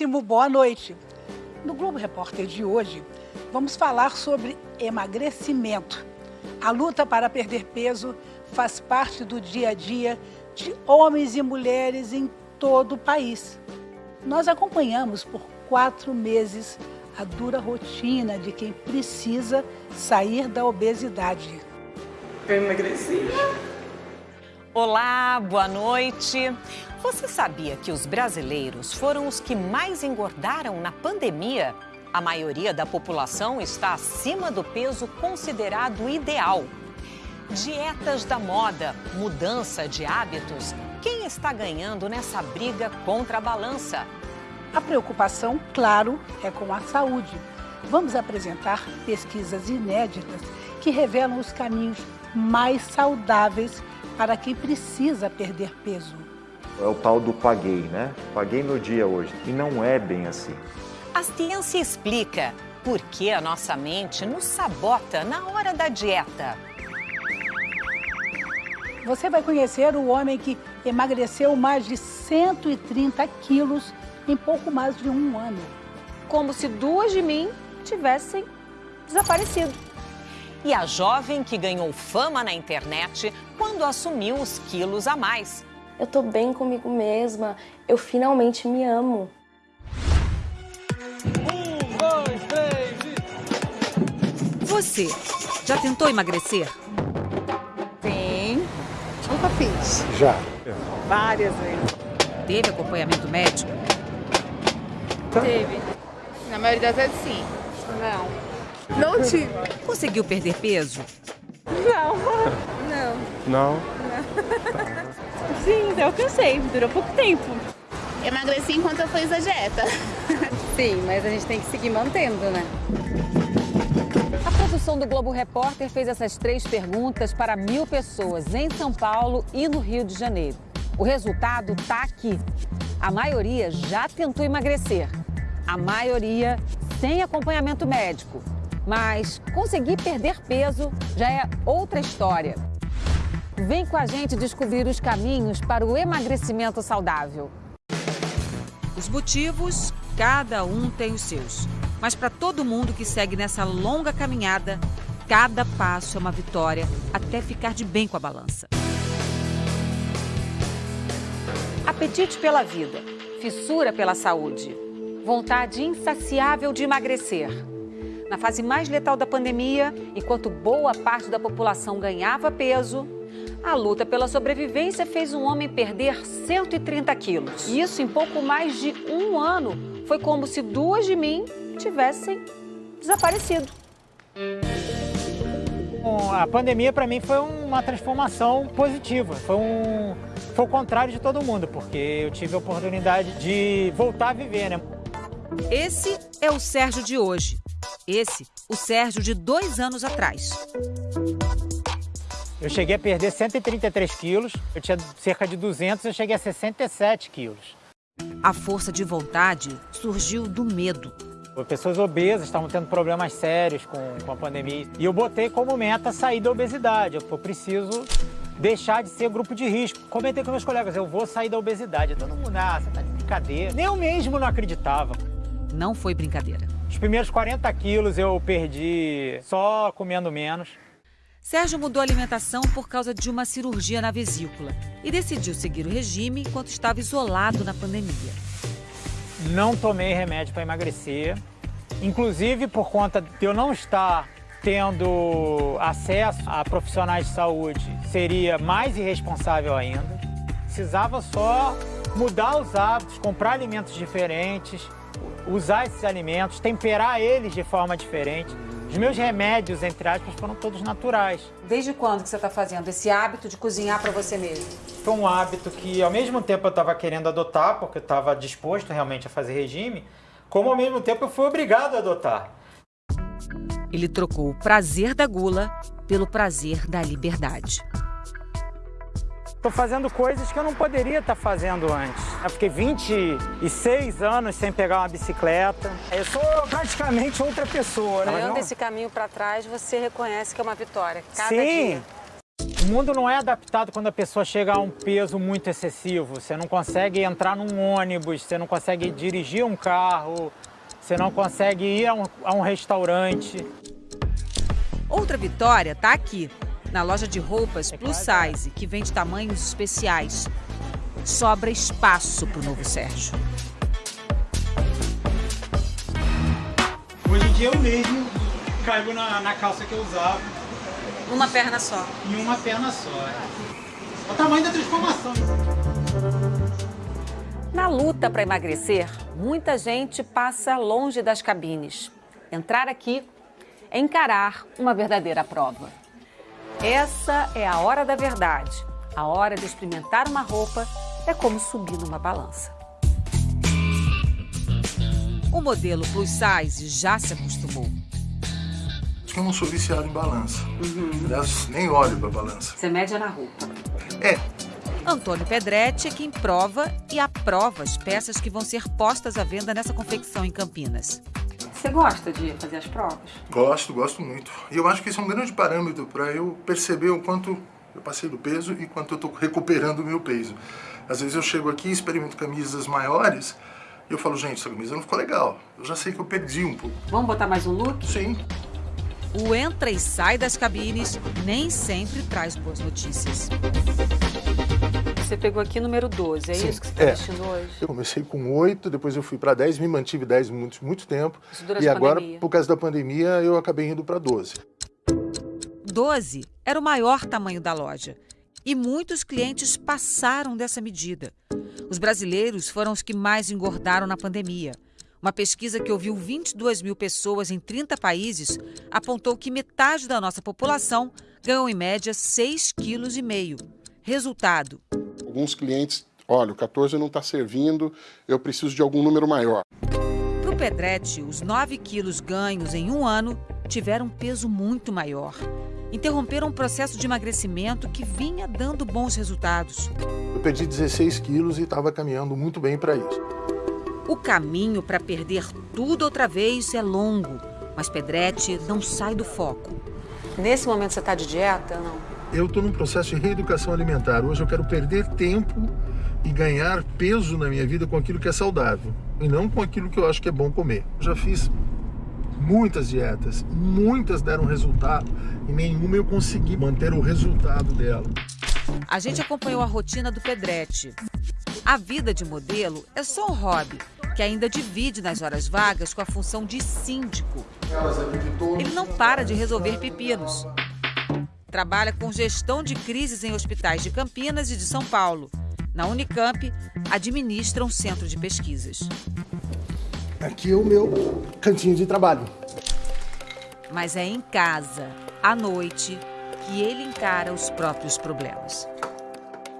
muitíssimo boa noite. No Globo Repórter de hoje, vamos falar sobre emagrecimento. A luta para perder peso faz parte do dia a dia de homens e mulheres em todo o país. Nós acompanhamos por quatro meses a dura rotina de quem precisa sair da obesidade. Eu emagreci. Olá, boa noite. Você sabia que os brasileiros foram os que mais engordaram na pandemia? A maioria da população está acima do peso considerado ideal. Dietas da moda, mudança de hábitos. Quem está ganhando nessa briga contra a balança? A preocupação, claro, é com a saúde. Vamos apresentar pesquisas inéditas que revelam os caminhos mais saudáveis para quem precisa perder peso. É o tal do paguei, né? Paguei meu dia hoje. E não é bem assim. A ciência explica por que a nossa mente nos sabota na hora da dieta. Você vai conhecer o homem que emagreceu mais de 130 quilos em pouco mais de um ano. Como se duas de mim tivessem desaparecido. E a jovem que ganhou fama na internet quando assumiu os quilos a mais. Eu tô bem comigo mesma, eu finalmente me amo. Um, dois, três e... Você já tentou emagrecer? Sim. Nunca fiz. Já. Várias vezes. Teve acompanhamento médico? Teve. Na maioria das vezes, sim. Não. Não tive. Conseguiu perder peso? Não. Não. Não. Sim, eu alcancei. Durou pouco tempo. Emagreci enquanto eu fiz a dieta. Sim, mas a gente tem que seguir mantendo, né? A produção do Globo Repórter fez essas três perguntas para mil pessoas em São Paulo e no Rio de Janeiro. O resultado está aqui. A maioria já tentou emagrecer. A maioria sem acompanhamento médico. Mas conseguir perder peso já é outra história. Vem com a gente descobrir os caminhos para o emagrecimento saudável. Os motivos, cada um tem os seus. Mas para todo mundo que segue nessa longa caminhada, cada passo é uma vitória até ficar de bem com a balança. Apetite pela vida, fissura pela saúde, vontade insaciável de emagrecer. Na fase mais letal da pandemia, enquanto boa parte da população ganhava peso, a luta pela sobrevivência fez um homem perder 130 quilos. Isso em pouco mais de um ano. Foi como se duas de mim tivessem desaparecido. A pandemia para mim foi uma transformação positiva. Foi, um, foi o contrário de todo mundo, porque eu tive a oportunidade de voltar a viver, né? Esse é o Sérgio de hoje. Esse, o Sérgio de dois anos atrás. Eu cheguei a perder 133 quilos, eu tinha cerca de 200, eu cheguei a 67 quilos. A força de vontade surgiu do medo. Pessoas obesas estavam tendo problemas sérios com, com a pandemia. E eu botei como meta sair da obesidade. Eu preciso deixar de ser grupo de risco. Comentei com meus colegas, eu vou sair da obesidade. Todo mundo, ah, você tá de brincadeira. Nem eu mesmo não acreditava. Não foi brincadeira. Os primeiros 40 quilos eu perdi só comendo menos. Sérgio mudou a alimentação por causa de uma cirurgia na vesícula e decidiu seguir o regime enquanto estava isolado na pandemia. Não tomei remédio para emagrecer, inclusive por conta de eu não estar tendo acesso a profissionais de saúde, seria mais irresponsável ainda. Precisava só mudar os hábitos, comprar alimentos diferentes, usar esses alimentos, temperar eles de forma diferente. Os meus remédios, entre aspas, foram todos naturais. Desde quando que você está fazendo esse hábito de cozinhar para você mesmo? Foi um hábito que, ao mesmo tempo, eu estava querendo adotar, porque eu estava disposto realmente a fazer regime, como, ao mesmo tempo, eu fui obrigado a adotar. Ele trocou o prazer da gula pelo prazer da liberdade. Estou fazendo coisas que eu não poderia estar fazendo antes. Eu fiquei 26 anos sem pegar uma bicicleta. Eu sou praticamente outra pessoa. Né? Olhando esse caminho para trás, você reconhece que é uma vitória. Cada Sim. dia. O mundo não é adaptado quando a pessoa chega a um peso muito excessivo. Você não consegue entrar num ônibus, você não consegue dirigir um carro, você não consegue ir a um, a um restaurante. Outra vitória está aqui, na loja de roupas plus size, que vende tamanhos especiais. Sobra espaço para o novo Sérgio. Hoje em dia eu mesmo caibo na, na calça que eu usava. Uma perna só. Em uma perna só. É. O tamanho da transformação. Na luta para emagrecer, muita gente passa longe das cabines. Entrar aqui é encarar uma verdadeira prova. Essa é a hora da verdade. A hora de experimentar uma roupa é como subir numa balança. O modelo plus size já se acostumou. Acho que eu não sou viciado em balança. Uhum. Aliás, nem olho pra balança. Você mede na roupa. É. Antônio Pedretti é quem prova e aprova as peças que vão ser postas à venda nessa confecção em Campinas. Você gosta de fazer as provas? Gosto, gosto muito. E eu acho que esse é um grande parâmetro para eu perceber o quanto eu passei do peso e quanto eu estou recuperando o meu peso. Às vezes eu chego aqui, experimento camisas maiores e eu falo, gente, essa camisa não ficou legal. Eu já sei que eu perdi um pouco. Vamos botar mais um look? Sim. O entra e sai das cabines nem sempre traz boas notícias. Você pegou aqui número 12, é Sim, isso que você está é. vestindo hoje? Eu comecei com 8, depois eu fui para 10, me mantive 10 muito, muito tempo. Isso durante e agora, pandemia. por causa da pandemia, eu acabei indo para 12. 12 era o maior tamanho da loja. E muitos clientes passaram dessa medida. Os brasileiros foram os que mais engordaram na pandemia. Uma pesquisa que ouviu 22 mil pessoas em 30 países apontou que metade da nossa população ganhou em média 6,5 kg. Resultado: Alguns clientes, olha, o 14 não está servindo, eu preciso de algum número maior. Para o Pedretti, os 9 quilos ganhos em um ano tiveram um peso muito maior. Interromperam um processo de emagrecimento que vinha dando bons resultados. Eu perdi 16 quilos e estava caminhando muito bem para isso. O caminho para perder tudo outra vez é longo, mas Pedretti não sai do foco. Nesse momento você está de dieta não? Eu estou num processo de reeducação alimentar. Hoje eu quero perder tempo e ganhar peso na minha vida com aquilo que é saudável e não com aquilo que eu acho que é bom comer. Eu já fiz muitas dietas, muitas deram resultado e nenhuma eu consegui manter o resultado dela. A gente acompanhou a rotina do Pedretti. A vida de modelo é só um hobby que ainda divide nas horas vagas com a função de síndico. Ele não para de resolver pepinos. Trabalha com gestão de crises em hospitais de Campinas e de São Paulo. Na Unicamp, administra um centro de pesquisas. Aqui é o meu cantinho de trabalho. Mas é em casa, à noite, que ele encara os próprios problemas.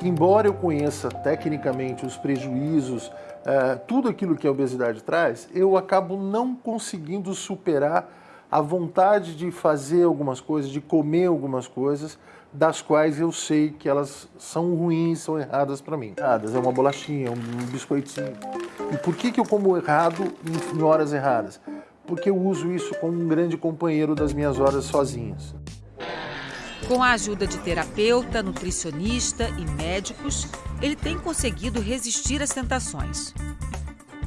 Embora eu conheça tecnicamente os prejuízos, é, tudo aquilo que a obesidade traz, eu acabo não conseguindo superar a vontade de fazer algumas coisas, de comer algumas coisas, das quais eu sei que elas são ruins, são erradas para mim. Erradas, é uma bolachinha, um biscoitinho. E por que, que eu como errado em horas erradas? Porque eu uso isso como um grande companheiro das minhas horas sozinhas. Com a ajuda de terapeuta, nutricionista e médicos, ele tem conseguido resistir às tentações.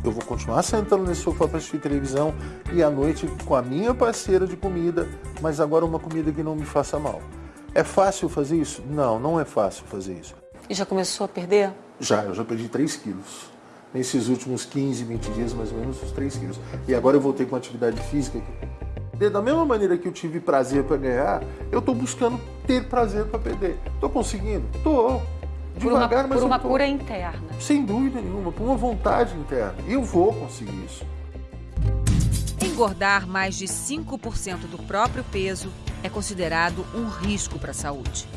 Eu vou continuar sentando nesse sofá para assistir televisão e à noite com a minha parceira de comida, mas agora uma comida que não me faça mal. É fácil fazer isso? Não, não é fácil fazer isso. E já começou a perder? Já, eu já perdi 3 quilos. Nesses últimos 15, 20 dias, mais ou menos, os 3 quilos. E agora eu voltei com atividade física. Da mesma maneira que eu tive prazer para ganhar, eu estou buscando ter prazer para perder. Estou conseguindo? Estou. Devagar, por uma, mas por uma tô... cura interna. Sem dúvida nenhuma, por uma vontade interna. E eu vou conseguir isso. Engordar mais de 5% do próprio peso é considerado um risco para a saúde.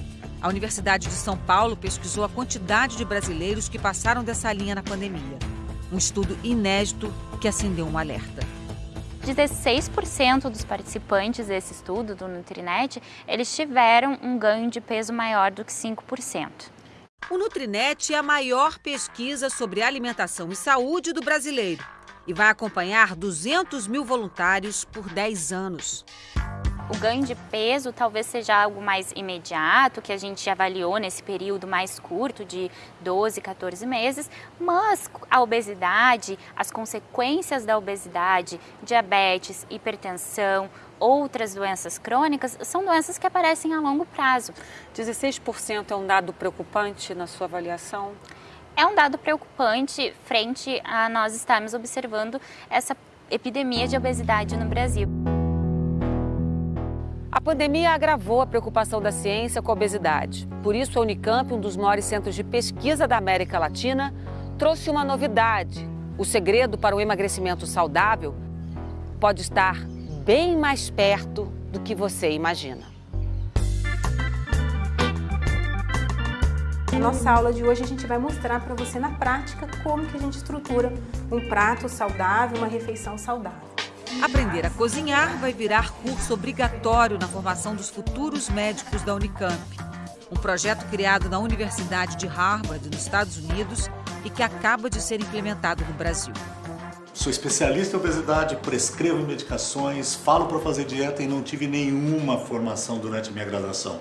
A Universidade de São Paulo pesquisou a quantidade de brasileiros que passaram dessa linha na pandemia. Um estudo inédito que acendeu um alerta. 16% dos participantes desse estudo do Nutrinet, eles tiveram um ganho de peso maior do que 5%. O Nutrinet é a maior pesquisa sobre alimentação e saúde do brasileiro e vai acompanhar 200 mil voluntários por 10 anos. O ganho de peso talvez seja algo mais imediato, que a gente avaliou nesse período mais curto de 12, 14 meses, mas a obesidade, as consequências da obesidade, diabetes, hipertensão, outras doenças crônicas, são doenças que aparecem a longo prazo. 16% é um dado preocupante na sua avaliação? É um dado preocupante frente a nós estarmos observando essa epidemia de obesidade no Brasil. A pandemia agravou a preocupação da ciência com a obesidade. Por isso, a Unicamp, um dos maiores centros de pesquisa da América Latina, trouxe uma novidade. O segredo para o emagrecimento saudável pode estar bem mais perto do que você imagina. Na nossa aula de hoje a gente vai mostrar para você na prática como que a gente estrutura um prato saudável, uma refeição saudável. Aprender a cozinhar vai virar curso obrigatório na formação dos futuros médicos da Unicamp. Um projeto criado na Universidade de Harvard, nos Estados Unidos, e que acaba de ser implementado no Brasil. Sou especialista em obesidade, prescrevo medicações, falo para fazer dieta e não tive nenhuma formação durante minha graduação.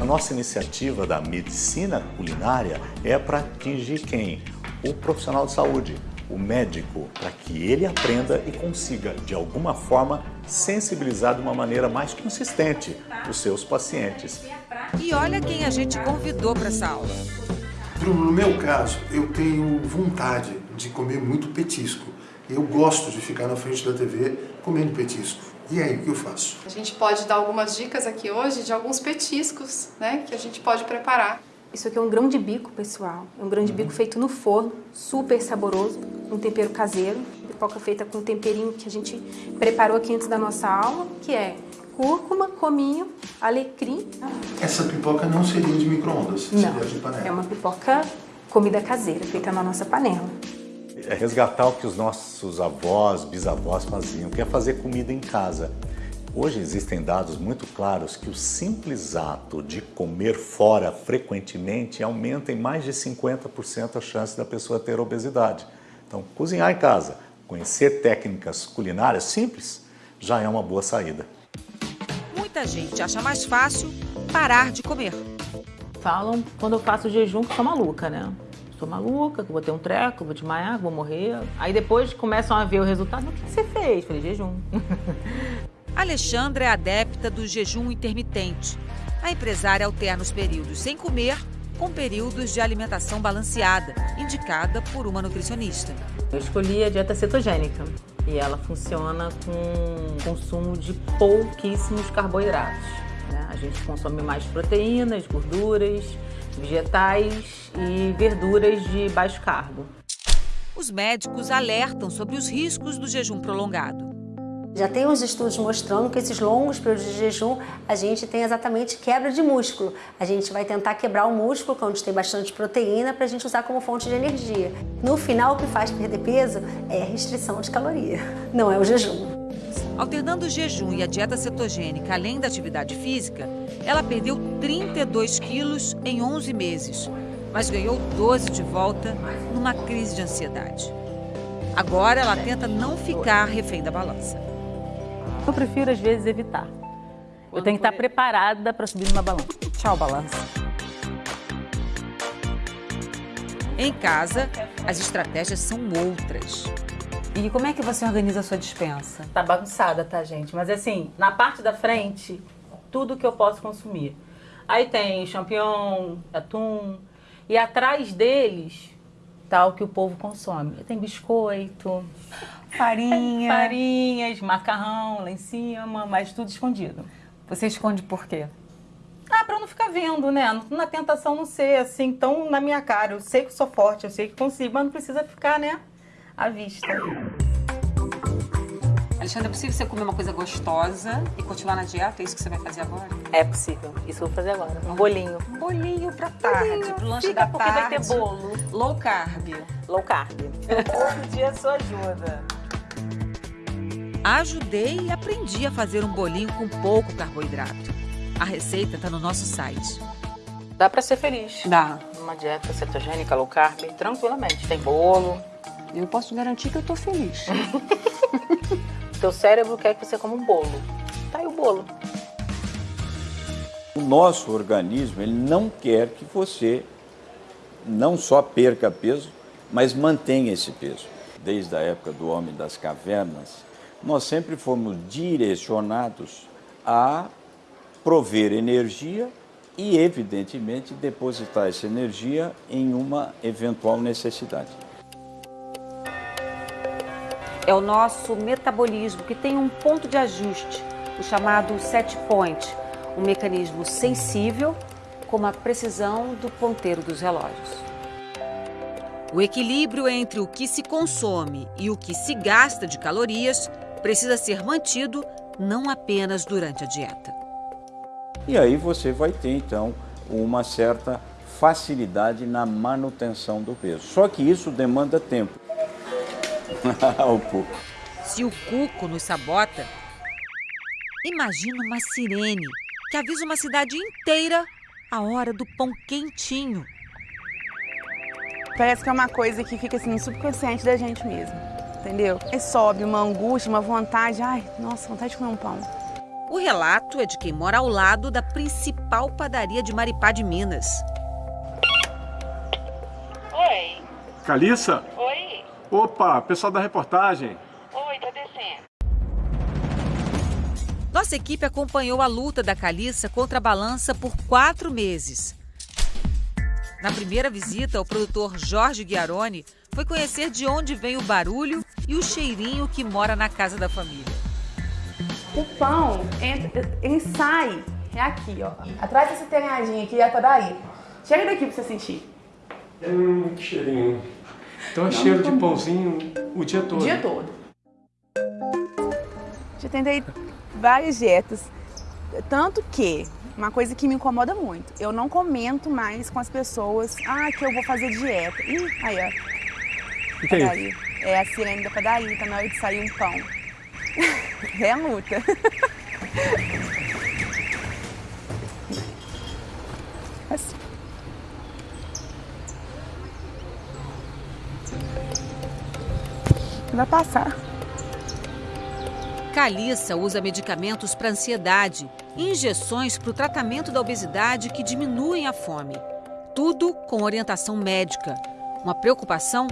A nossa iniciativa da medicina culinária é para atingir quem? O profissional de saúde, o médico, para que ele aprenda e consiga, de alguma forma, sensibilizar de uma maneira mais consistente os seus pacientes. E olha quem a gente convidou para essa aula. Bruno, no meu caso, eu tenho vontade de comer muito petisco. Eu gosto de ficar na frente da TV comendo petisco. E aí, o que eu faço? A gente pode dar algumas dicas aqui hoje de alguns petiscos, né, que a gente pode preparar. Isso aqui é um grão de bico, pessoal. É um grão de bico feito no forno, super saboroso, um tempero caseiro. Pipoca feita com um temperinho que a gente preparou aqui antes da nossa aula, que é cúrcuma, cominho, alecrim. Essa pipoca não seria de micro-ondas, seria de panela. É uma pipoca comida caseira, feita na nossa panela. É resgatar o que os nossos avós, bisavós faziam, que é fazer comida em casa. Hoje existem dados muito claros que o simples ato de comer fora frequentemente aumenta em mais de 50% a chance da pessoa ter obesidade. Então, cozinhar em casa, conhecer técnicas culinárias simples, já é uma boa saída. Muita gente acha mais fácil parar de comer. Falam quando eu faço jejum que sou maluca, né? Sou maluca, que vou ter um treco, vou desmaiar, vou morrer. Aí depois começam a ver o resultado. O que você fez? Falei, jejum. Alexandra é adepta do jejum intermitente. A empresária alterna os períodos sem comer com períodos de alimentação balanceada, indicada por uma nutricionista. Eu escolhi a dieta cetogênica e ela funciona com consumo de pouquíssimos carboidratos. Né? A gente consome mais proteínas, gorduras, vegetais e verduras de baixo carbo. Os médicos alertam sobre os riscos do jejum prolongado. Já tem uns estudos mostrando que esses longos períodos de jejum a gente tem exatamente quebra de músculo. A gente vai tentar quebrar o músculo, é onde tem bastante proteína, para a gente usar como fonte de energia. No final, o que faz perder peso é a restrição de caloria, não é o jejum. Alternando o jejum e a dieta cetogênica, além da atividade física, ela perdeu 32 quilos em 11 meses, mas ganhou 12 de volta numa crise de ansiedade. Agora ela tenta não ficar refém da balança. Eu prefiro, às vezes, evitar. Eu tenho que estar preparada para subir numa balança. Tchau, balança. Em casa, as estratégias são outras. E como é que você organiza a sua dispensa? Tá bagunçada, tá, gente? Mas assim, na parte da frente, tudo que eu posso consumir. Aí tem champignon, atum. E atrás deles, tá o que o povo consome. Tem biscoito, farinha. Farinhas, macarrão lá em cima, mas tudo escondido. Você esconde por quê? Ah, pra eu não ficar vendo, né? Na tentação não ser assim tão na minha cara. Eu sei que sou forte, eu sei que consigo, mas não precisa ficar, né? À vista. Alexandre, é possível você comer uma coisa gostosa e continuar na dieta? É isso que você vai fazer agora? É possível. Isso eu vou fazer agora. Um bolinho. Um bolinho pra tarde, bolinho. pro lanche Fica da porque tarde. vai ter bolo. Low carb. Low carb. Todo dia sua ajuda. Ajudei e aprendi a fazer um bolinho com pouco carboidrato. A receita está no nosso site. Dá pra ser feliz. Dá. Uma dieta cetogênica, low carb, tranquilamente. Tem bolo. Eu posso garantir que eu tô feliz. Teu cérebro quer que você coma um bolo. Tá aí o bolo. O nosso organismo ele não quer que você não só perca peso, mas mantenha esse peso. Desde a época do homem das cavernas, nós sempre fomos direcionados a prover energia e, evidentemente, depositar essa energia em uma eventual necessidade. É o nosso metabolismo que tem um ponto de ajuste, o chamado set point, um mecanismo sensível como a precisão do ponteiro dos relógios. O equilíbrio entre o que se consome e o que se gasta de calorias precisa ser mantido não apenas durante a dieta. E aí você vai ter então uma certa facilidade na manutenção do peso. Só que isso demanda tempo. Se o cuco nos sabota, imagina uma sirene que avisa uma cidade inteira a hora do pão quentinho. Parece que é uma coisa que fica assim no subconsciente da gente mesmo, entendeu? E sobe uma angústia, uma vontade, ai, nossa, vontade de comer um pão. O relato é de quem mora ao lado da principal padaria de Maripá de Minas. Oi. Calissa? Opa, pessoal da reportagem. Oi, tá descendo. Nossa equipe acompanhou a luta da Calissa contra a balança por quatro meses. Na primeira visita, o produtor Jorge Guiarone foi conhecer de onde vem o barulho e o cheirinho que mora na casa da família. O pão sai, é aqui, ó. Atrás desse telhadinho aqui, é pra daí. Chega daqui pra você sentir. Hum, que cheirinho. Então é Não, cheiro de pãozinho o dia todo. O dia todo. Já tentei várias dietas. Tanto que, uma coisa que me incomoda muito, eu não comento mais com as pessoas, ah, que eu vou fazer dieta. Ih, aí, ó. O que é isso? É a sirene da padaria, tá na hora de sair um pão. é a luta. Vai passar. Calissa usa medicamentos para ansiedade e injeções para o tratamento da obesidade que diminuem a fome. Tudo com orientação médica. Uma preocupação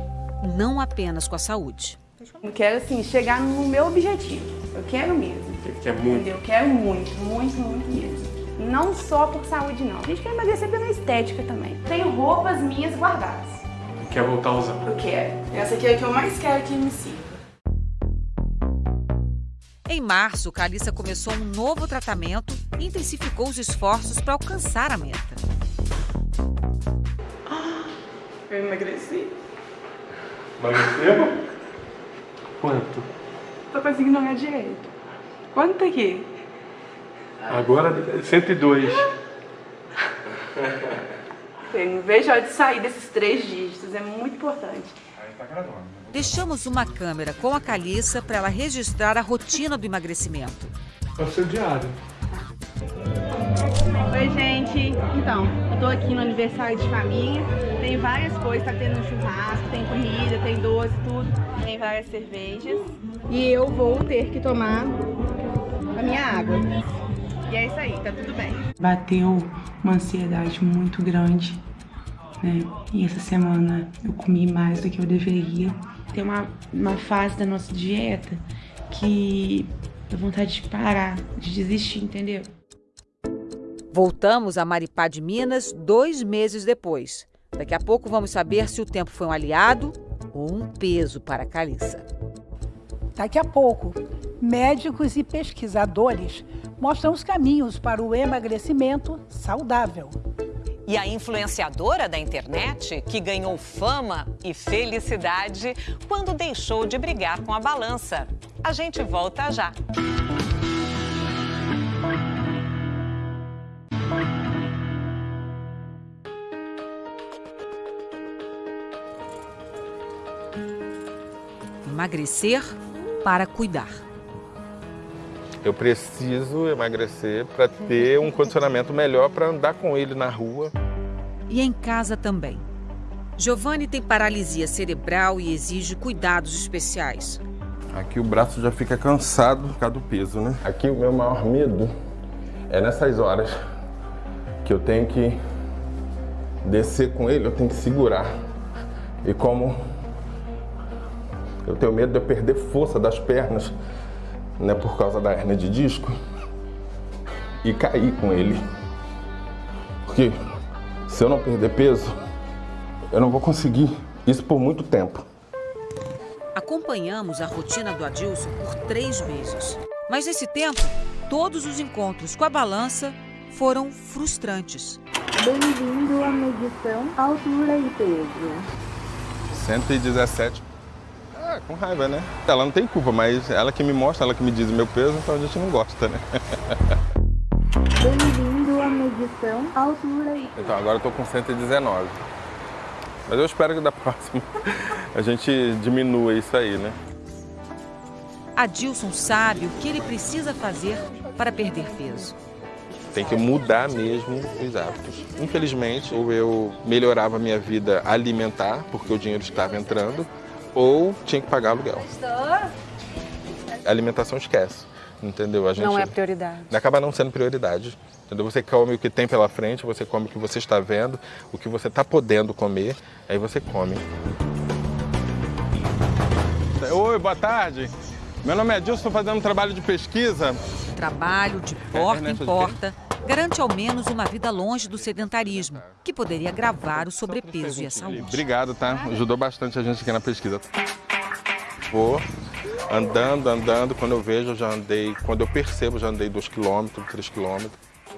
não apenas com a saúde. Eu quero, assim, chegar no meu objetivo. Eu quero mesmo. Quer muito? Eu quero muito, muito, muito mesmo. Não só por saúde, não. A gente quer emagrecer pela estética também. Tenho roupas minhas guardadas. Quer voltar a usar? Eu quero. Essa aqui é a que eu mais quero que me siga. Em março, Calissa começou um novo tratamento e intensificou os esforços para alcançar a meta. Eu emagreci. Emagreceu? Quanto? Tô conseguindo olhar direito. Quanto tá aqui? Agora 102. Não vejo a hora de sair desses três dígitos, é muito importante. Aí tá gravando. Deixamos uma câmera com a Calissa para ela registrar a rotina do emagrecimento. É o seu diário. Oi, gente. Então, eu tô aqui no aniversário de família. Tem várias coisas, tá tendo um churrasco, tem comida, tem doce, tudo. Tem várias cervejas. E eu vou ter que tomar a minha água. E é isso aí, tá tudo bem. Bateu uma ansiedade muito grande, né? E essa semana eu comi mais do que eu deveria. Tem uma, uma fase da nossa dieta que dá vontade de parar, de desistir, entendeu? Voltamos a Maripá de Minas dois meses depois. Daqui a pouco vamos saber se o tempo foi um aliado ou um peso para a Calissa. Daqui a pouco, médicos e pesquisadores mostram os caminhos para o emagrecimento saudável. E a influenciadora da internet, que ganhou fama e felicidade quando deixou de brigar com a balança. A gente volta já. Emagrecer para cuidar. Eu preciso emagrecer para ter um condicionamento melhor para andar com ele na rua. E em casa também. Giovanni tem paralisia cerebral e exige cuidados especiais. Aqui o braço já fica cansado por causa do peso, né? Aqui o meu maior medo é nessas horas que eu tenho que descer com ele, eu tenho que segurar. E como eu tenho medo de eu perder força das pernas, né, por causa da hernia de disco, e cair com ele. Porque se eu não perder peso, eu não vou conseguir isso por muito tempo. Acompanhamos a rotina do Adilson por três meses. Mas nesse tempo, todos os encontros com a balança foram frustrantes. Bem-vindo à medição altura e peso. 117. Ah, com raiva, né? Ela não tem culpa, mas ela que me mostra, ela que me diz o meu peso, então a gente não gosta, né? Bem-vindo à medição altura. Então agora eu tô com 119. Mas eu espero que da próxima a gente diminua isso aí, né? Adilson sabe o que ele precisa fazer para perder peso. Tem que mudar mesmo os hábitos. Infelizmente, ou eu melhorava a minha vida alimentar, porque o dinheiro estava entrando, ou tinha que pagar aluguel. A alimentação esquece, entendeu? A gente Não é prioridade. Acaba não sendo prioridade. Entendeu? Você come o que tem pela frente, você come o que você está vendo, o que você está podendo comer, aí você come. Oi, boa tarde. Meu nome é Edilson, estou fazendo um trabalho de pesquisa. Trabalho de porta em porta garante ao menos uma vida longe do sedentarismo, que poderia agravar o sobrepeso e a saúde. Obrigado, tá? Ajudou bastante a gente aqui na pesquisa. Vou andando, andando, quando eu vejo, eu já andei, quando eu percebo, já andei 2 km, 3 km.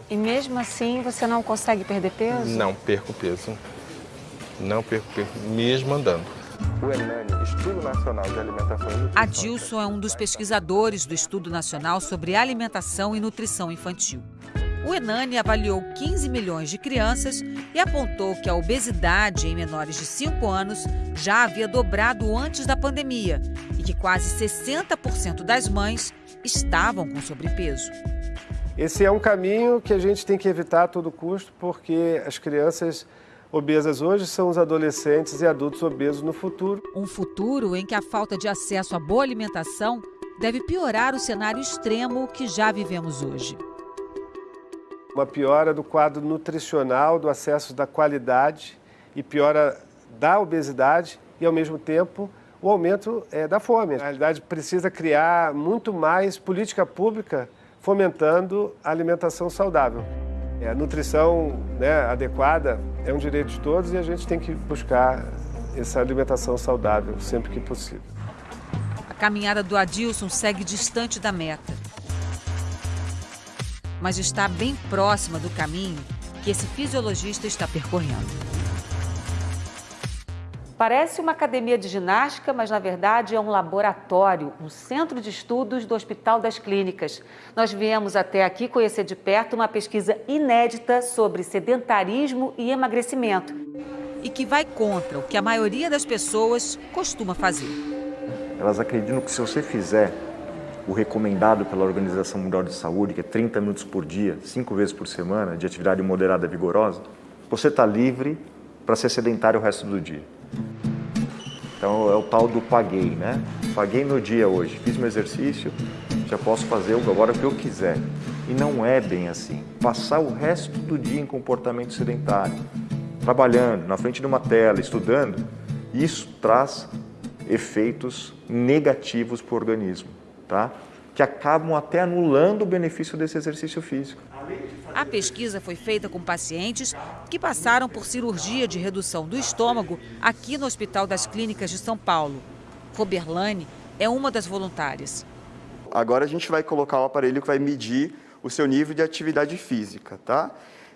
E mesmo assim você não consegue perder peso? Não perco peso. Não perco peso, mesmo andando. O ENANI, Estudo Nacional de Alimentação e Nutrição. Adilson é um dos pesquisadores do Estudo Nacional sobre Alimentação e Nutrição Infantil. O Enani avaliou 15 milhões de crianças e apontou que a obesidade em menores de 5 anos já havia dobrado antes da pandemia e que quase 60% das mães estavam com sobrepeso. Esse é um caminho que a gente tem que evitar a todo custo, porque as crianças obesas hoje são os adolescentes e adultos obesos no futuro. Um futuro em que a falta de acesso à boa alimentação deve piorar o cenário extremo que já vivemos hoje uma piora do quadro nutricional, do acesso da qualidade e piora da obesidade e, ao mesmo tempo, o aumento é, da fome. Na realidade, precisa criar muito mais política pública fomentando a alimentação saudável. É, a nutrição né, adequada é um direito de todos e a gente tem que buscar essa alimentação saudável sempre que possível. A caminhada do Adilson segue distante da meta mas está bem próxima do caminho que esse fisiologista está percorrendo. Parece uma academia de ginástica, mas na verdade é um laboratório, um centro de estudos do Hospital das Clínicas. Nós viemos até aqui conhecer de perto uma pesquisa inédita sobre sedentarismo e emagrecimento. E que vai contra o que a maioria das pessoas costuma fazer. Elas acreditam que se você fizer o recomendado pela Organização Mundial de Saúde, que é 30 minutos por dia, 5 vezes por semana, de atividade moderada vigorosa, você está livre para ser sedentário o resto do dia. Então é o tal do paguei, né? Paguei meu dia hoje, fiz meu exercício, já posso fazer agora o que eu quiser. E não é bem assim. Passar o resto do dia em comportamento sedentário, trabalhando, na frente de uma tela, estudando, isso traz efeitos negativos para o organismo tá? que acabam até anulando o benefício desse exercício físico. A pesquisa foi feita com pacientes que passaram por cirurgia de redução do estômago aqui no Hospital das Clínicas de São Paulo. Roberlane é uma das voluntárias. Agora a gente vai colocar o aparelho que vai medir o seu nível de atividade física, tá?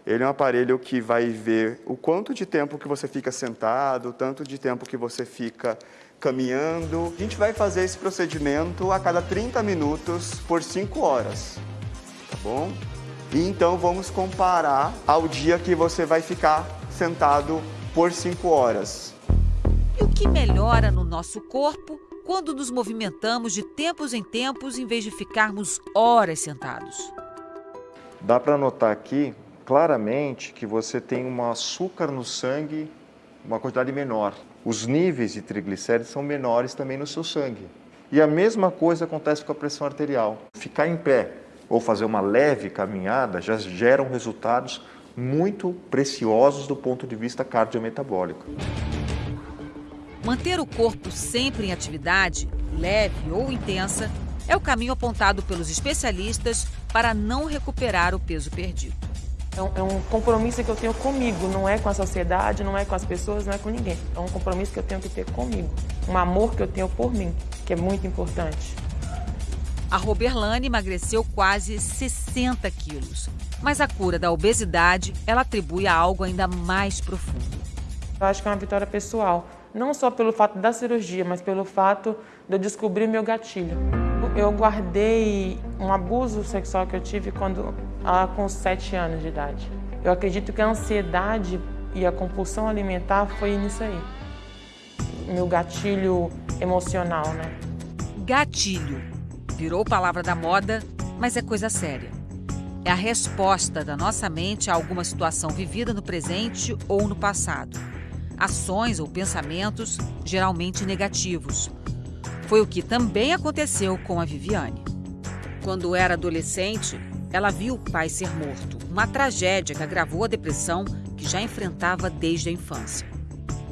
Ele é um aparelho que vai ver o quanto de tempo que você fica sentado, o tanto de tempo que você fica caminhando. A gente vai fazer esse procedimento a cada 30 minutos por 5 horas, tá bom? E então vamos comparar ao dia que você vai ficar sentado por 5 horas. E o que melhora no nosso corpo quando nos movimentamos de tempos em tempos em vez de ficarmos horas sentados? Dá para notar aqui claramente que você tem um açúcar no sangue, uma quantidade menor os níveis de triglicéridos são menores também no seu sangue. E a mesma coisa acontece com a pressão arterial. Ficar em pé ou fazer uma leve caminhada já geram resultados muito preciosos do ponto de vista cardiometabólico. Manter o corpo sempre em atividade, leve ou intensa, é o caminho apontado pelos especialistas para não recuperar o peso perdido. É um, é um, compromisso que eu tenho comigo, não é com a sociedade, não é com as pessoas, não é com ninguém. É um compromisso que eu tenho que ter comigo. Um amor que eu tenho por mim, que é muito importante. A Roberlane emagreceu quase 60 quilos. Mas a cura da obesidade ela atribui a algo ainda mais profundo. Eu acho que é uma vitória pessoal. Não só pelo fato da cirurgia, mas pelo fato de eu descobrir meu gatilho. Eu guardei um abuso sexual que eu tive quando ela com 7 anos de idade. Eu acredito que a ansiedade e a compulsão alimentar foi nisso aí. Meu gatilho emocional, né? Gatilho. Virou palavra da moda, mas é coisa séria. É a resposta da nossa mente a alguma situação vivida no presente ou no passado. Ações ou pensamentos geralmente negativos. Foi o que também aconteceu com a Viviane. Quando era adolescente, ela viu o pai ser morto, uma tragédia que agravou a depressão que já enfrentava desde a infância.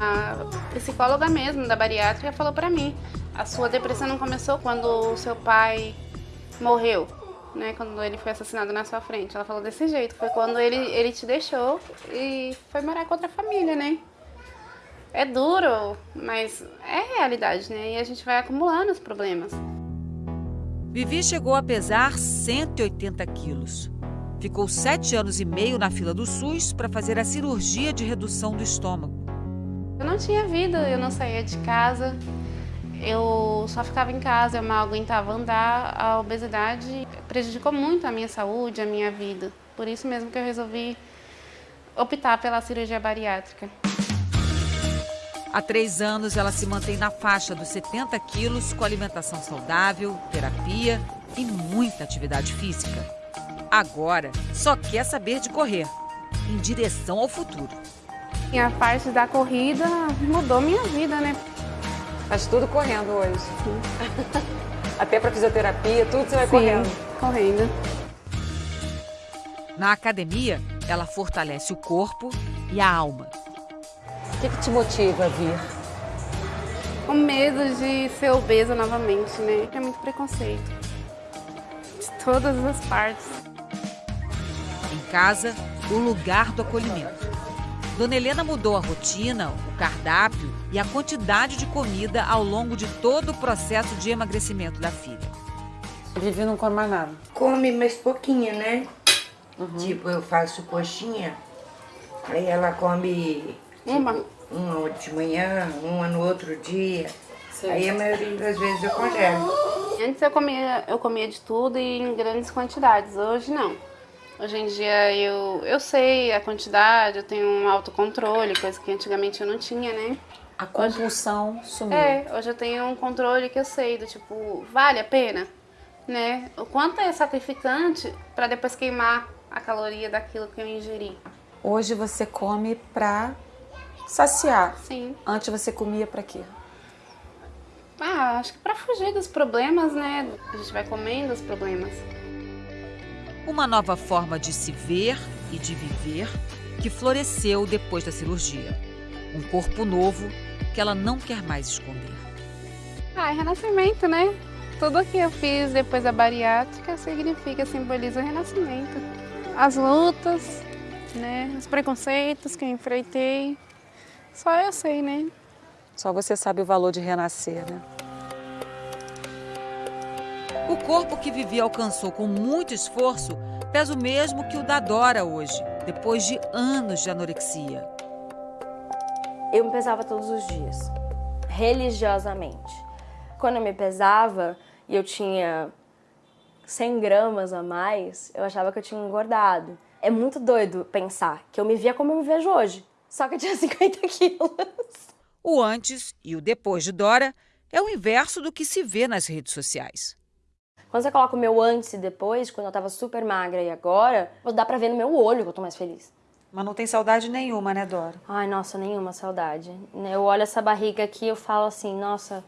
A psicóloga mesmo da bariátrica falou para mim: a sua depressão não começou quando o seu pai morreu, né? Quando ele foi assassinado na sua frente. Ela falou desse jeito: foi quando ele, ele te deixou e foi morar com outra família, né? É duro, mas é realidade, né? E a gente vai acumulando os problemas. Vivi chegou a pesar 180 quilos. Ficou sete anos e meio na fila do SUS para fazer a cirurgia de redução do estômago. Eu não tinha vida, eu não saía de casa, eu só ficava em casa, eu mal aguentava andar. A obesidade prejudicou muito a minha saúde, a minha vida. Por isso mesmo que eu resolvi optar pela cirurgia bariátrica. Há três anos, ela se mantém na faixa dos 70 quilos, com alimentação saudável, terapia e muita atividade física. Agora, só quer saber de correr, em direção ao futuro. E a parte da corrida mudou minha vida, né? Faz tudo correndo hoje. Até para fisioterapia, tudo você vai Sim, correndo. correndo. Na academia, ela fortalece o corpo e a alma. O que, que te motiva a vir? O medo de ser obesa novamente, né? É muito preconceito. De todas as partes. Em casa, o lugar do acolhimento. Dona Helena mudou a rotina, o cardápio e a quantidade de comida ao longo de todo o processo de emagrecimento da filha. Vivi não come mais nada. Come, mas pouquinho, né? Tipo, eu faço coxinha, aí ela come Uma. uma de manhã, uma no outro dia. Aí a maioria das vezes eu congelo. Antes eu comia, eu comia de tudo e em grandes quantidades. Hoje não. Hoje em dia eu, eu sei a quantidade, eu tenho um autocontrole, coisa que antigamente eu não tinha, né? A compulsão sumiu. É, hoje eu tenho um controle que eu sei do tipo, vale a pena, né? O quanto é sacrificante para depois queimar a caloria daquilo que eu ingeri. Hoje você come pra saciar. Sim. Antes você comia pra quê? Ah, acho que para fugir dos problemas, né? A gente vai comendo os problemas. Uma nova forma de se ver e de viver que floresceu depois da cirurgia. Um corpo novo que ela não quer mais esconder. Ah, é renascimento, né? Tudo que eu fiz depois da bariátrica significa, simboliza o renascimento. As lutas, né? Os preconceitos que eu enfrentei. Só eu sei, né? Só você sabe o valor de renascer, né? O corpo que Vivi alcançou com muito esforço pesa o mesmo que o da Dora hoje, depois de anos de anorexia. Eu me pesava todos os dias, religiosamente. Quando eu me pesava e eu tinha 100 gramas a mais, eu achava que eu tinha engordado. É muito doido pensar que eu me via como eu me vejo hoje, só que eu tinha 50 quilos. O antes e o depois de Dora é o inverso do que se vê nas redes sociais. Quando você coloca o meu antes e depois, quando eu tava super magra e agora, dá pra ver no meu olho que eu tô mais feliz. Mas não tem saudade nenhuma, né, Dora? Ai, nossa, nenhuma saudade. Eu olho essa barriga aqui e eu falo assim, nossa,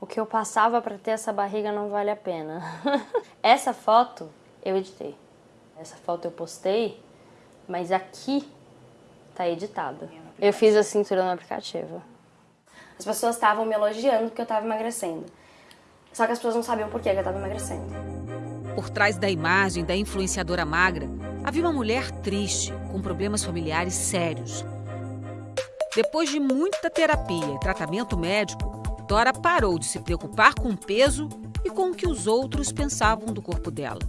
o que eu passava para ter essa barriga não vale a pena. essa foto eu editei. Essa foto eu postei, mas aqui tá editada. Eu fiz a cintura no aplicativo. As pessoas estavam me elogiando porque eu estava emagrecendo. Só que as pessoas não sabiam por que eu estava emagrecendo. Por trás da imagem da influenciadora magra, havia uma mulher triste, com problemas familiares sérios. Depois de muita terapia e tratamento médico, Dora parou de se preocupar com o peso e com o que os outros pensavam do corpo dela.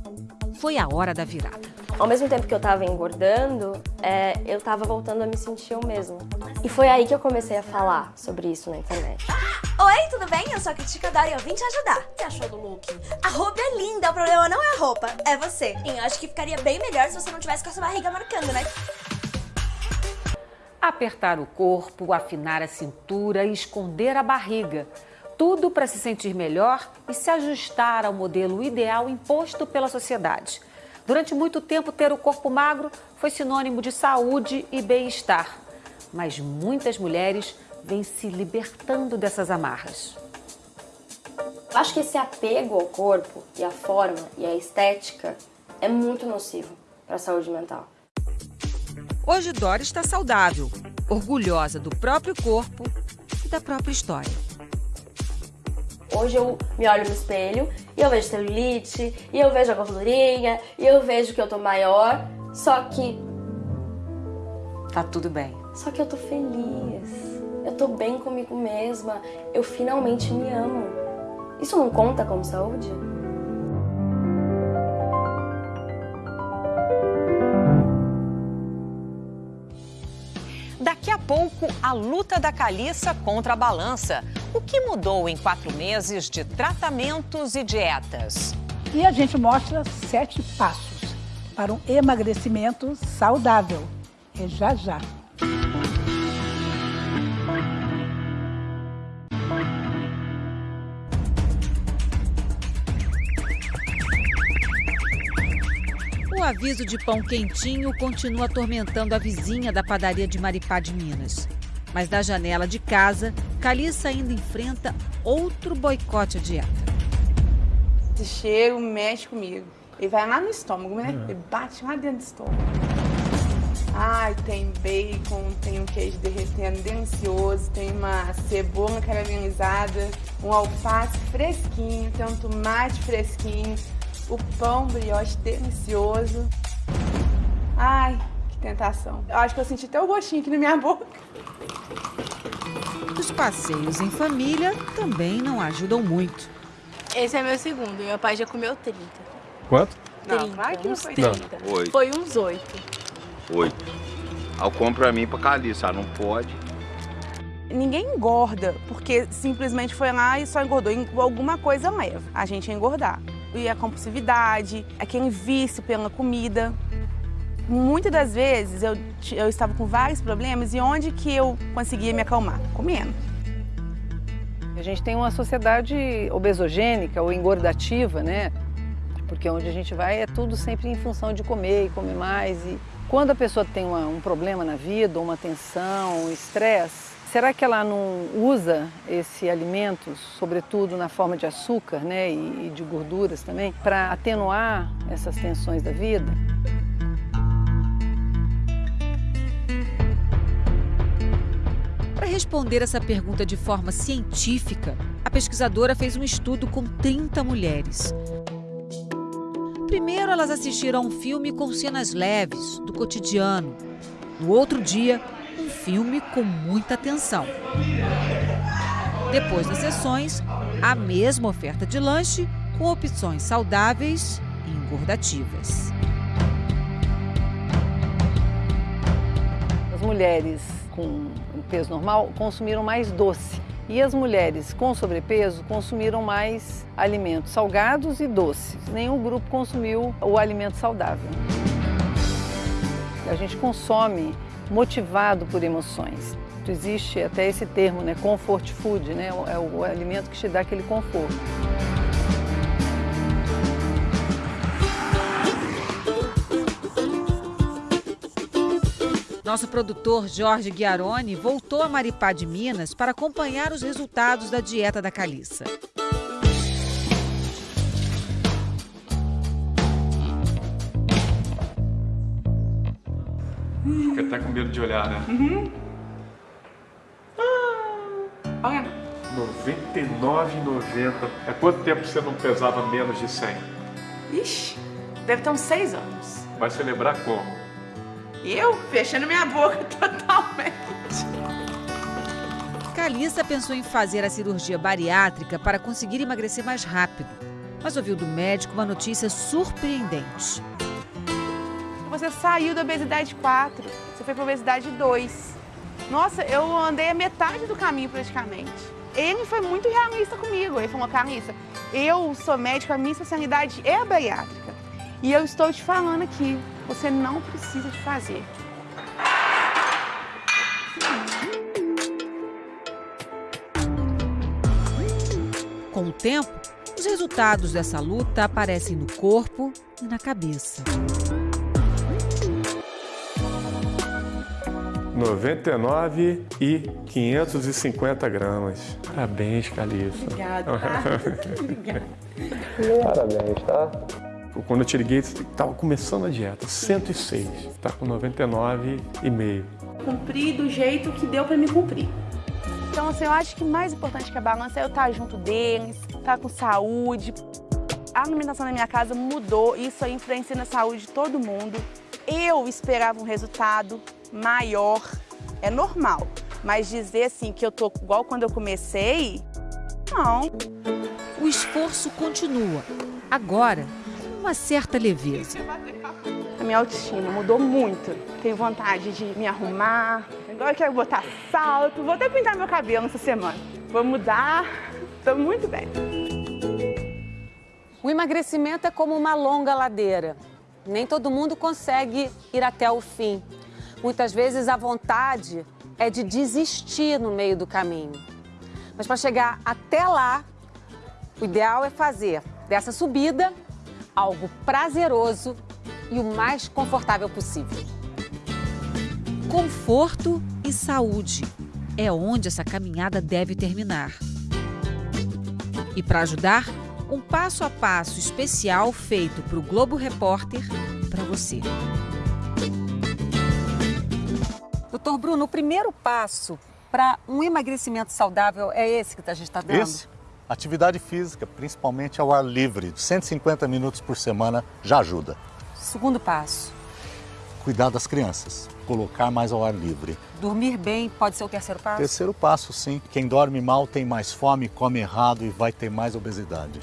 Foi a hora da virada. Ao mesmo tempo que eu tava engordando, é, eu tava voltando a me sentir eu mesma. E foi aí que eu comecei a falar sobre isso na internet. Oi, tudo bem? Eu sou a Criticadora e eu vim te ajudar. O que achou do look? A roupa é linda, o problema não é a roupa, é você. E eu acho que ficaria bem melhor se você não tivesse com essa barriga marcando, né? Apertar o corpo, afinar a cintura e esconder a barriga. Tudo para se sentir melhor e se ajustar ao modelo ideal imposto pela sociedade. Durante muito tempo, ter o corpo magro foi sinônimo de saúde e bem-estar. Mas muitas mulheres vêm se libertando dessas amarras. Acho que esse apego ao corpo e à forma e à estética é muito nocivo para a saúde mental. Hoje Dora está saudável, orgulhosa do próprio corpo e da própria história. Hoje eu me olho no espelho e eu vejo celulite, e eu vejo a gordurinha, e eu vejo que eu tô maior, só que. Tá tudo bem. Só que eu tô feliz. Eu tô bem comigo mesma. Eu finalmente me amo. Isso não conta como saúde? Daqui a pouco, a luta da Caliça contra a balança. O que mudou em quatro meses de tratamentos e dietas? E a gente mostra sete passos para um emagrecimento saudável. É já já. Aviso de pão quentinho continua atormentando a vizinha da padaria de Maripá de Minas. Mas da janela de casa, Caliça ainda enfrenta outro boicote à dieta. Esse cheiro mexe comigo. Ele vai lá no estômago, né? Ele bate lá dentro do estômago. Ai, tem bacon, tem um queijo derretendo delicioso, tem uma cebola caramelizada, um alface fresquinho, tem um tomate fresquinho, o pão brioche delicioso. Ai, que tentação. Eu acho que eu senti até o gostinho aqui na minha boca. Os passeios em família também não ajudam muito. Esse é meu segundo, meu pai já comeu 30. Quanto? Não, 30, vai que não uns foi 30. 30. Oito. Foi uns 8. Oito. Aí eu compro pra mim pra Caliça, não pode. Ninguém engorda porque simplesmente foi lá e só engordou. Alguma coisa leva a gente a engordar. E a compulsividade, aquele vício pela comida. Muitas das vezes eu, eu estava com vários problemas e onde que eu conseguia me acalmar? Comendo. A gente tem uma sociedade obesogênica ou engordativa, né? Porque onde a gente vai é tudo sempre em função de comer e comer mais. E quando a pessoa tem uma- um problema na vida, uma tensão, um estresse, será que ela não usa esse alimento, sobretudo na forma de açúcar né, e, de gorduras também, para atenuar essas tensões da vida? Para responder essa pergunta de forma científica, a pesquisadora fez um estudo com 30 mulheres. Primeiro, elas assistiram a um filme com cenas leves, do cotidiano. No outro dia, um filme com muita tensão. Depois das sessões, a mesma oferta de lanche com opções saudáveis e engordativas. As mulheres com peso normal consumiram mais doce e as mulheres com sobrepeso consumiram mais alimentos salgados e doces. Nenhum grupo consumiu o alimento saudável. A gente consome motivado por emoções. Existe até esse termo, né, comfort food, né, é o, o alimento que te dá aquele conforto. Nosso produtor Jorge Guiarone voltou a Maripá de Minas para acompanhar os resultados da dieta da Caliça. Fica até com medo de olhar, né? Uhum. Olha. 99,90. É quanto tempo você não pesava menos de 100? Ixi, deve ter uns seis anos. Vai celebrar como? Eu fechando minha boca totalmente. Calissa pensou em fazer a cirurgia bariátrica para conseguir emagrecer mais rápido, mas ouviu do médico uma notícia surpreendente. Você saiu da obesidade 4, você foi para obesidade 2. Nossa, eu andei a metade do caminho praticamente. Ele foi muito realista comigo. Ele falou, Calissa, eu sou médico, a minha especialidade é a bariátrica. E eu estou te falando aqui, você não precisa de fazer. Com o tempo, os resultados dessa luta aparecem no corpo e na cabeça. 99 e 550 gramas. Parabéns, Calissa. Obrigada. Obrigada. Parabéns, tá? Quando eu te liguei, você estava começando a dieta, 106. Tá com 99,5. Cumpri do jeito que deu para me cumprir. Então, assim, eu acho que mais importante que a balança é eu estar junto deles, estar com saúde. A alimentação na minha casa mudou, isso aí influencia na saúde de todo mundo. Eu esperava um resultado maior, é normal. Mas dizer assim que eu tô igual quando eu comecei, não. O esforço continua, agora com uma certa leveza. A minha autoestima mudou muito. Tenho vontade de me arrumar. Agora eu quero botar salto. Vou até pintar meu cabelo essa semana. Vou mudar. Estou muito bem. O emagrecimento é como uma longa ladeira. Nem todo mundo consegue ir até o fim. Muitas vezes a vontade é de desistir no meio do caminho. Mas para chegar até lá, o ideal é fazer dessa subida algo prazeroso e o mais confortável possível. Conforto e saúde é onde essa caminhada deve terminar. E para ajudar, um passo a passo especial feito para o Globo Repórter para você. Doutor Bruno, o primeiro passo para um emagrecimento saudável é esse que a gente está dando? Esse. Atividade física, principalmente ao ar livre, 150 minutos por semana já ajuda. Segundo passo. Cuidar das crianças, colocar mais ao ar livre. Dormir bem pode ser o terceiro passo? Terceiro passo, sim. Quem dorme mal tem mais fome, come errado e vai ter mais obesidade.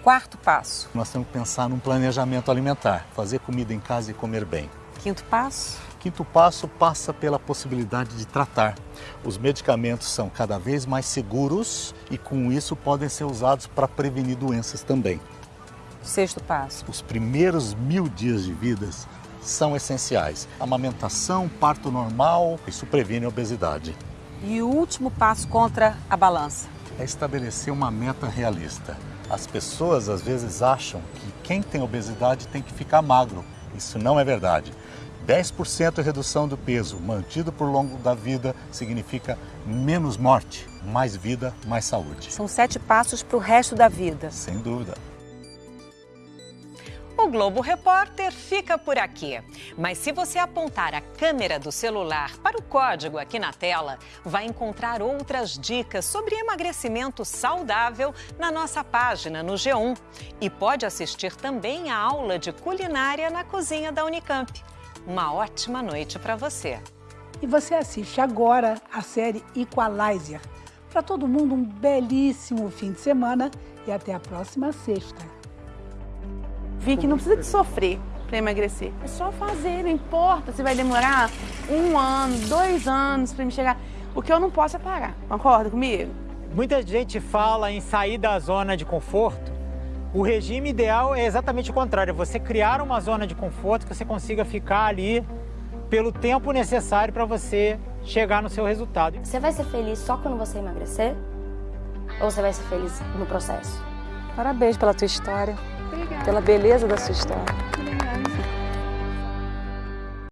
Quarto passo. Nós temos que pensar num planejamento alimentar, fazer comida em casa e comer bem. Quinto passo. Quinto passo passa pela possibilidade de tratar. Os medicamentos são cada vez mais seguros e, com isso, podem ser usados para prevenir doenças também. Sexto passo. Os primeiros mil dias de vida são essenciais. Amamentação, parto normal, isso previne a obesidade. E o último passo contra a balança? É estabelecer uma meta realista. As pessoas às vezes acham que quem tem obesidade tem que ficar magro. Isso não é verdade. 10% de redução do peso mantido por longo da vida significa menos morte, mais vida, mais saúde. São sete passos para o resto da vida. Sem dúvida. O Globo Repórter fica por aqui. Mas se você apontar a câmera do celular para o código aqui na tela, vai encontrar outras dicas sobre emagrecimento saudável na nossa página no G1. E pode assistir também a aula de culinária na cozinha da Unicamp. Uma ótima noite para você. E você assiste agora a série Equalizer. Para todo mundo, um belíssimo fim de semana e até a próxima sexta. Vi que não precisa de sofrer para emagrecer. É só fazer, não importa se vai demorar um ano, dois anos para me chegar. O que eu não posso é parar. Concorda comigo? Muita gente fala em sair da zona de conforto. O regime ideal é exatamente o contrário, é você criar uma zona de conforto que você consiga ficar ali pelo tempo necessário para você chegar no seu resultado. Você vai ser feliz só quando você emagrecer? Ou você vai ser feliz no processo? Parabéns pela tua história. Obrigada. Pela beleza da sua história.